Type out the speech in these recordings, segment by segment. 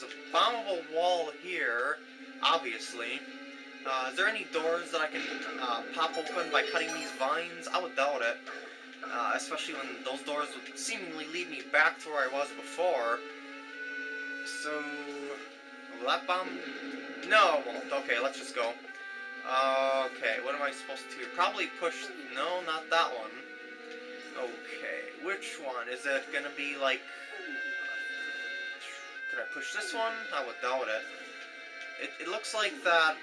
there's a bombable wall here, obviously. Uh, is there any doors that I can uh, pop open by cutting these vines? I would doubt it. Uh, especially when those doors would seemingly lead me back to where I was before. So, will that bomb? No, won't. Okay, let's just go. Okay, what am I supposed to... Do? Probably push... No, not that one. Okay, which one? Is it gonna be like... I push this one? I would doubt it. It, it looks like that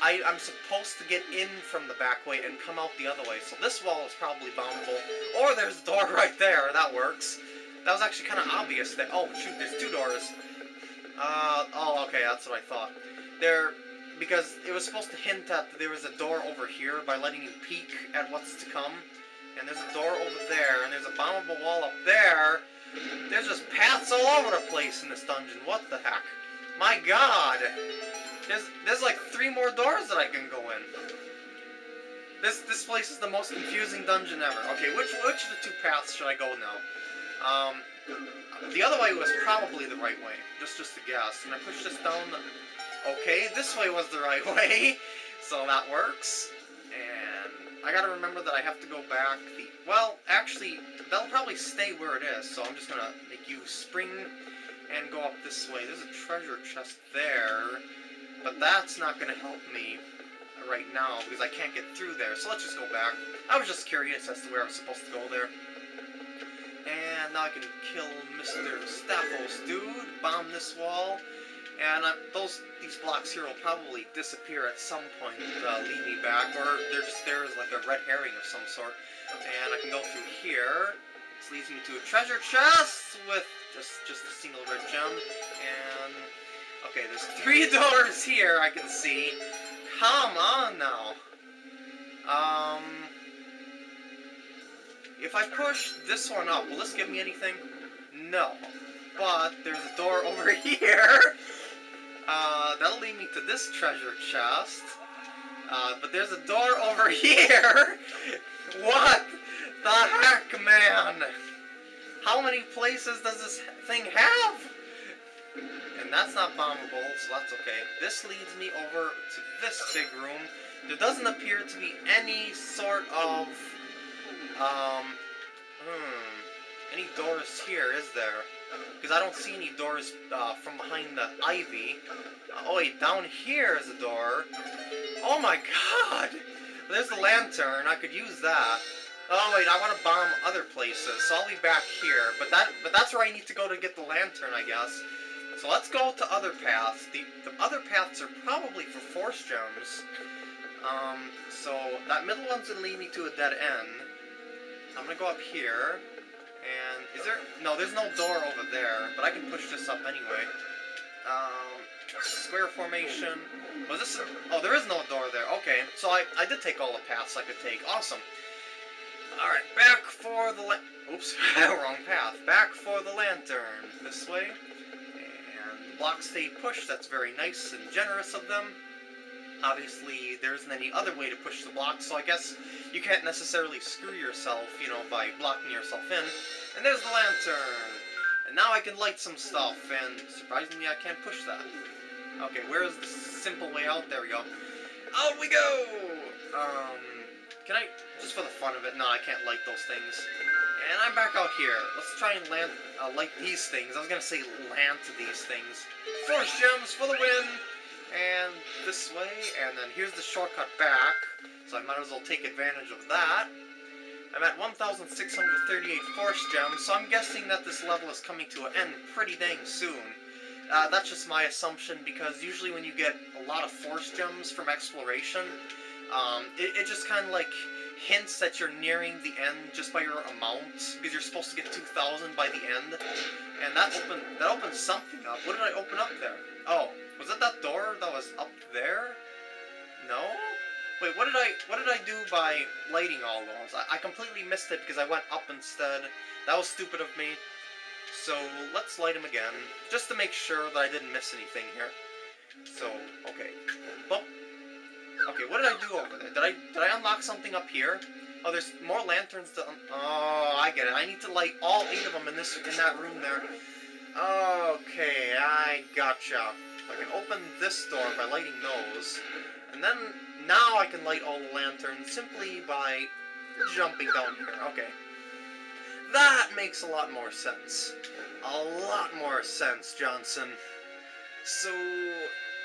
I, I'm supposed to get in from the back way and come out the other way. So this wall is probably bombable. Or there's a door right there. That works. That was actually kind of obvious. That Oh, shoot, there's two doors. Uh, oh, okay, that's what I thought. There, because it was supposed to hint at there was a door over here by letting you peek at what's to come. And there's a door over there, and there's a bombable wall up there. There's just paths all over the place in this dungeon. What the heck? My god! There's there's like three more doors that I can go in. This this place is the most confusing dungeon ever. Okay, which which of the two paths should I go now? Um, the other way was probably the right way. Just just a guess. And I push this down. Okay, this way was the right way, so that works. I gotta remember that I have to go back. The well, actually, that'll probably stay where it is. So I'm just gonna make you spring and go up this way. There's a treasure chest there. But that's not to help me right now because I can't get through there. So let's just go back. I was just curious as to where I'm supposed to go there. And now I can kill Mr. Stalfos dude, bomb this wall. And uh, those these blocks here will probably disappear at some point, uh, lead me back, or they're just there as like a red herring of some sort. And I can go through here. This leads me to a treasure chest with just just a single red gem. And Okay, there's three doors here I can see. Come on now. Um, if I push this one up, will this give me anything? No. But there's a door over here. Uh, that'll lead me to this treasure chest. Uh, but there's a door over here. what the heck, man? How many places does this thing have? And that's not bombable, so that's okay. This leads me over to this big room. There doesn't appear to be any sort of, um, hmm, any doors here, is there? Because I don't see any doors uh, from behind the ivy. Uh, oh wait, down here is a door. Oh my god! There's the lantern, I could use that. Oh wait, I want to bomb other places, so I'll be back here. But that, but that's where I need to go to get the lantern, I guess. So let's go to other paths. The, the other paths are probably for force gems. Um, so that middle one's to lead me to a dead end. I'm to go up here. And is there... No, there's no door over there. But I can push this up anyway. Um, square formation. Was this... A, oh, there is no door there. Okay, so I, I did take all the paths I could take. Awesome. Alright, back for the... Oops, wrong path. Back for the lantern. This way And the blocks stay pushed, that's very nice and generous of them. Obviously, there isn't any other way to push the block, so I guess you can't necessarily screw yourself, you know, by blocking yourself in. And there's the lantern! And now I can light some stuff, and surprisingly I can't push that. Okay, where's the simple way out? There we go. Out we go! Um, can I, just for the fun of it, no, I can't light those things. And I'm back out here. Let's try and land, uh, light these things. I was gonna say land to these things. Force gems for the win! And this way, and then here's the shortcut back. So I might as well take advantage of that. I'm at 1,638 force gems, so I'm guessing that this level is coming to an end pretty dang soon. Uh, that's just my assumption, because usually when you get a lot of force gems from exploration, um, it, it just kind of like hints that you're nearing the end just by your amount, because you're supposed to get 2,000 by the end. And that opened that opened something up. What did I open up there? Oh, was it that door that was up there? No? Wait, what did I what did I do by lighting all those? I, I completely missed it because I went up instead. That was stupid of me. So let's light them again, just to make sure that I didn't miss anything here. So, okay. Bump Okay, what did I do over there? Did I did I unlock something up here? Oh, there's more lanterns to. oh, I get it. I need to light all eight of them in this in that room there. Okay, I gotcha. I can open this door by lighting those, and then now I can light all the lanterns simply by jumping down here. Okay. That makes a lot more sense. A lot more sense, Johnson. So,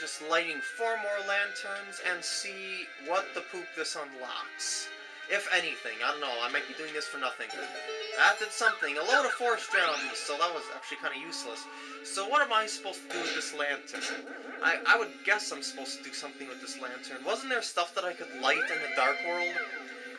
just lighting four more lanterns and see what the poop this unlocks. If anything, I don't know, I might be doing this for nothing. That did something. A load of force gems, so that was actually kind of useless. So what am I supposed to do with this lantern? I, I would guess I'm supposed to do something with this lantern. Wasn't there stuff that I could light in the Dark World?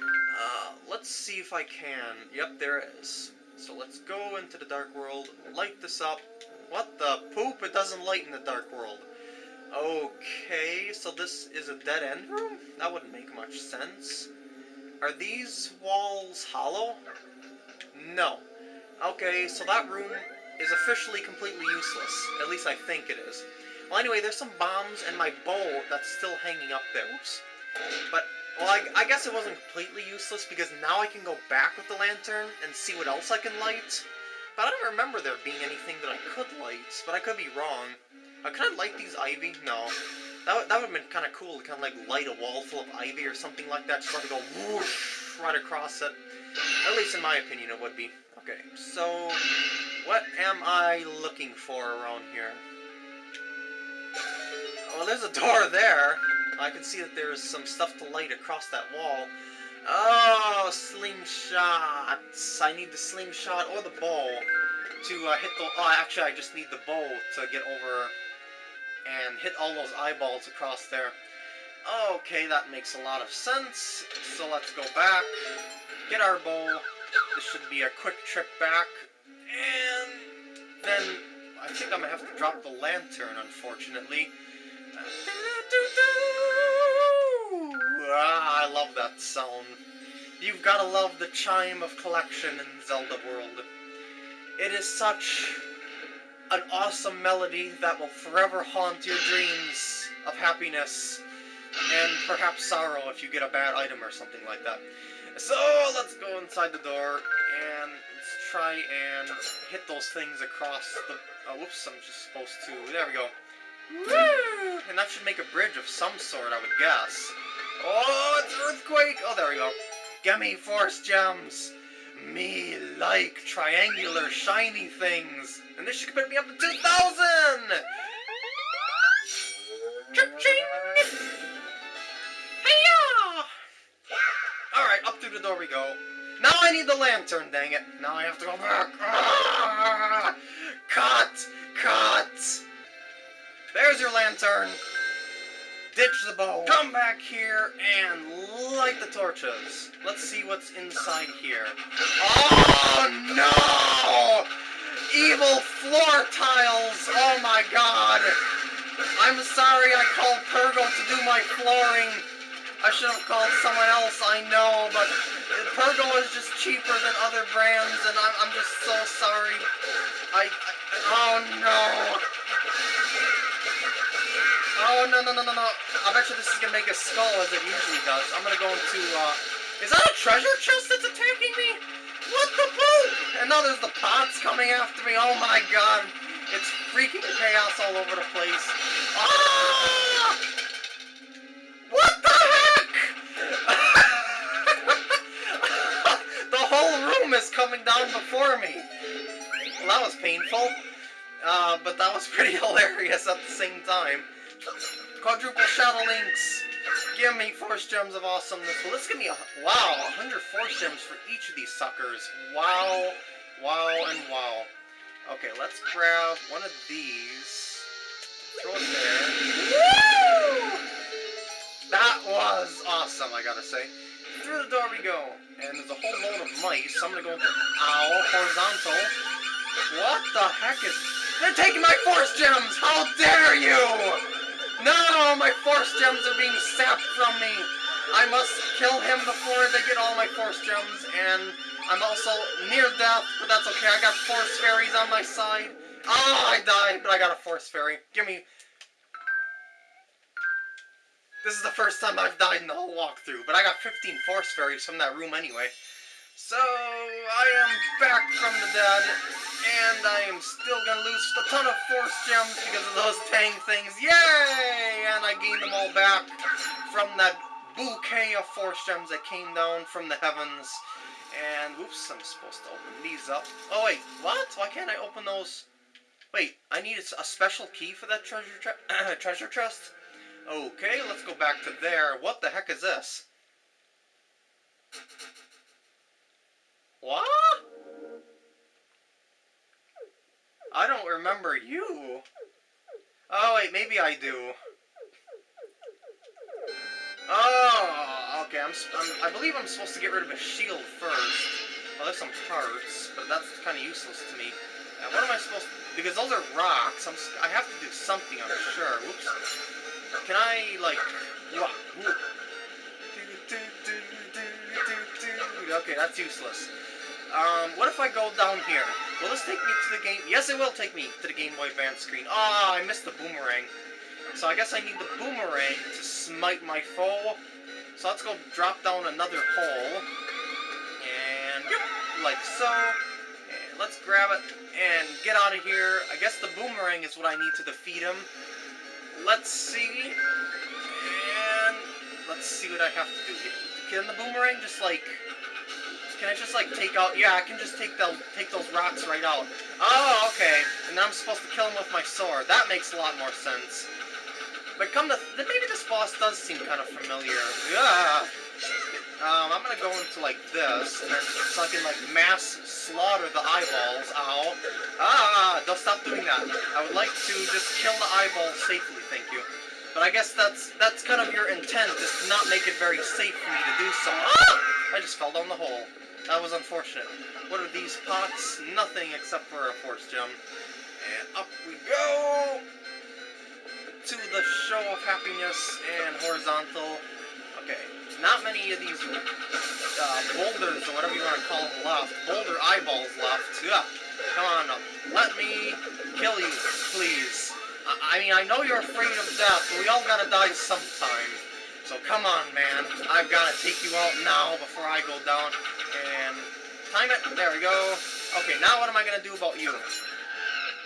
Uh, let's see if I can. Yep, there is. So let's go into the Dark World, light this up. What the poop? It doesn't light in the Dark World. Okay, so this is a dead end room? That wouldn't make much sense. Are these walls hollow? No. Okay, so that room is officially completely useless. At least I think it is. Well, anyway, there's some bombs and my bow that's still hanging up there. Oops. But, well, I, I guess it wasn't completely useless because now I can go back with the lantern and see what else I can light. But I don't remember there being anything that I could light, but I could be wrong. Uh, could I light these ivy? No. That, that would have been kind of cool to kind of like light a wall full of ivy or something like that, just to go whoosh right across it. At least in my opinion it would be. Okay, so what am I looking for around here? Well, there's a door there. I can see that there's some stuff to light across that wall. Oh, slingshots. I need the slingshot or the bow to uh, hit the... Oh, actually, I just need the bow to get over and hit all those eyeballs across there. Okay, that makes a lot of sense. So let's go back, get our bow. This should be a quick trip back. And then I think I'm going to have to drop the lantern, unfortunately. Ah, I love that sound. You've got to love the chime of collection in Zelda World. It is such an awesome melody that will forever haunt your dreams of happiness and perhaps sorrow if you get a bad item or something like that. So let's go inside the door and let's try and hit those things across the... Oh, whoops, I'm just supposed to... There we go. Woo! And that should make a bridge of some sort, I would guess. Oh, it's Earthquake! Oh, there we go. Gimme Force Gems! Me like triangular shiny things. And this should put me up to 2,000! Door we go. Now I need the lantern, dang it. Now I have to go back. Ah! Cut! Cut! There's your lantern. Ditch the bow. Come back here and light the torches. Let's see what's inside here. Oh no! Evil floor tiles! Oh my god! I'm sorry I called Pergo to do my flooring. I should have called someone else, I know, but is just cheaper than other brands, and I'm, I'm just so sorry. I, I oh no! Oh, no, no, no, no, no. I bet you this is gonna make a skull as it usually does. I'm gonna go into, uh... Is that a treasure chest that's attacking me? What the poop? And now there's the pots coming after me. Oh my god. It's freaking chaos all over the place. Ah! Coming down before me. Well, that was painful. Uh, but that was pretty hilarious at the same time. Quadruple Shadow Links! Give me Force Gems of Awesomeness. Well, this give me a... Wow, 100 Force Gems for each of these suckers. Wow, wow, and wow. Okay, let's grab one of these. Throw it there. Woo! That was awesome, I gotta say. Through the door we go. And there's a whole load of mice. So I'm gonna go... Ow, horizontal. What the heck is... They're taking my Force Gems! How dare you! No! My Force Gems are being sapped from me! I must kill him before they get all my Force Gems, and I'm also near death, but that's okay. I got Force Fairies on my side. Oh, I died, but I got a Force Fairy. Give me... This is the first time I've died in the whole walkthrough, but I got 15 Force Fairies from that room anyway. So, I am back from the dead, and I am still gonna lose a ton of force gems because of those Tang things. Yay! And I gained them all back from that bouquet of force gems that came down from the heavens. And, whoops, I'm supposed to open these up. Oh, wait, what? Why can't I open those? Wait, I need a special key for that treasure treasure chest? Okay, let's go back to there. What the heck is this? What? I don't remember you. Oh, wait, maybe I do. Oh, okay, I'm, I'm, i believe I'm supposed to get rid of a shield first. Well, there's some parts, but that's kind of useless to me. Uh, what am I supposed to... Because those are rocks. I'm, I have to do something, I'm sure. Whoops. Can I, like... Okay, that's useless. Um, what if I go down here? Will this take me to the game? Yes, it will take me to the Game Boy Advance screen. Ah, oh, I missed the boomerang. So I guess I need the boomerang to smite my foe. So let's go drop down another hole. And, like so. And let's grab it and get out of here. I guess the boomerang is what I need to defeat him. Let's see. And let's see what I have to do. Can the boomerang just, like... Can I just, like, take out... Yeah, I can just take, the, take those rocks right out. Oh, okay. And then I'm supposed to kill him with my sword. That makes a lot more sense. But come to... Maybe this boss does seem kind of familiar. Yeah. Um, I'm gonna go into, like, this, and then so I can, like, mass slaughter the eyeballs. Ow. Ah, don't stop doing that. I would like to just kill the eyeballs safely, thank you. But I guess that's that's kind of your intent, is to not make it very safe for me to do so. Ah! I just fell down the hole. That was unfortunate. What are these pots? Nothing except for a force gem. And up we go! To the show of happiness and horizontal. Okay, not many of these uh, boulders, or whatever you want to call them, left. Boulder eyeballs left. Yeah, come on up. Let me kill you, please. I, I mean, I know you're afraid of death, but we all gotta die sometime. So come on, man. I've gotta take you out now before I go down. And time it. There we go. Okay, now what am I gonna do about you?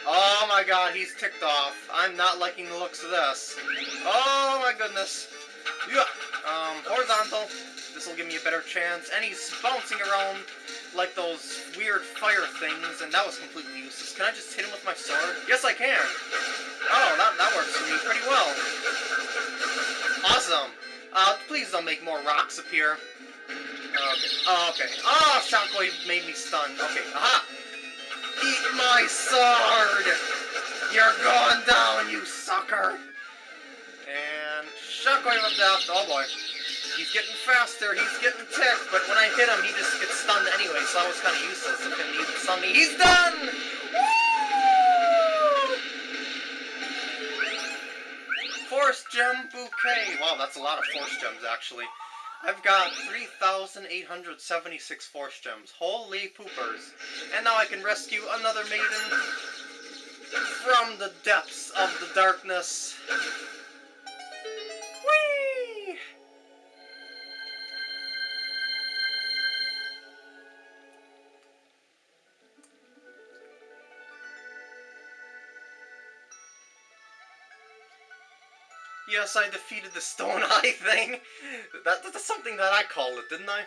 Oh my god, he's ticked off. I'm not liking the looks of this. Oh my goodness. Yeah. Um, horizontal. This will give me a better chance. And he's bouncing around like those weird fire things, and that was completely useless. Can I just hit him with my sword? Yes, I can. Oh, that, that works for me pretty well. Awesome. Uh, please don't make more rocks appear. Okay. Oh, okay. Oh, Shockwave made me stun. Okay. Aha! Eat my sword! You're going down, you sucker! Of Death. Oh boy. He's getting faster, he's getting ticked, but when I hit him, he just gets stunned anyway, so that was kind of useless of him even stun me. He's done! Woo! Force Gem Bouquet. Wow, that's a lot of Force Gems, actually. I've got 3,876 Force Gems. Holy poopers. And now I can rescue another maiden from the depths of the darkness. Yes, I defeated the Stone Eye thing. That, that's something that I called it, didn't I?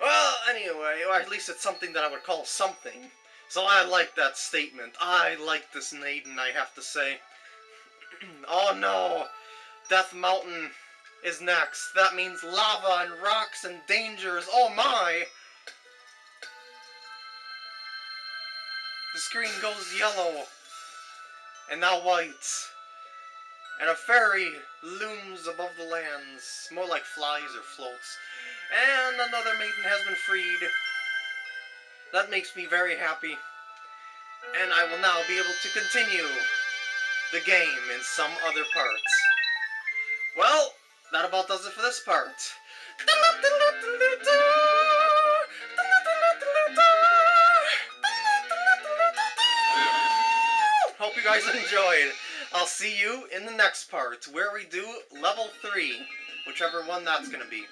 Well, anyway, or at least it's something that I would call something. So I like that statement. I like this maiden, I have to say. oh no! Death Mountain is next. That means lava and rocks and dangers. Oh my! The screen goes yellow. And now white and a fairy looms above the lands, more like flies or floats. And another maiden has been freed. That makes me very happy. And I will now be able to continue the game in some other parts. Well, that about does it for this part. Hope you guys enjoyed. I'll see you in the next part, where we do level 3, whichever one that's going to be.